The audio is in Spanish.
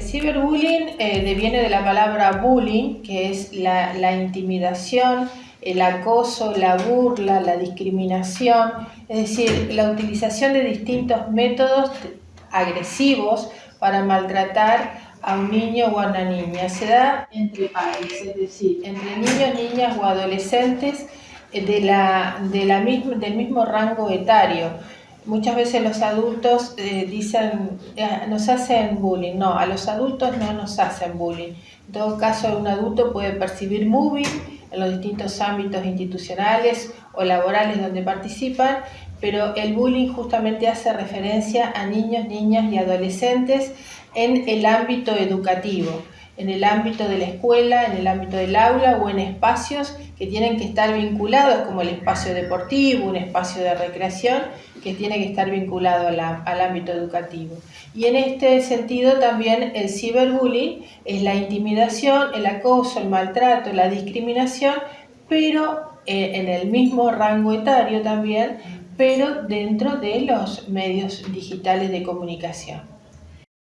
ciberbullying eh, deviene de la palabra bullying, que es la, intimidación, el acoso, la burla, la discriminación, es decir, la utilización de distintos métodos agresivos para maltratar a un niño o a una niña. Se da entre pares, es decir, entre niños, niñas o adolescentes eh, de la, de la del mismo rango etario. Muchas veces los adultos eh, dicen, eh, nos hacen bullying. No, a los adultos no nos hacen bullying. En todo caso, un adulto puede percibir bullying en los distintos ámbitos institucionales o laborales donde participan, pero el bullying justamente hace referencia a niños, niñas y adolescentes en el ámbito educativo en el ámbito de la escuela, en el ámbito del aula o en espacios que tienen que estar vinculados, como el espacio deportivo, un espacio de recreación, que tiene que estar vinculado al ámbito educativo. Y en este sentido también el ciberbullying es la intimidación, el acoso, el maltrato, la discriminación, pero eh, en el mismo rango etario también, pero dentro de los medios digitales de comunicación.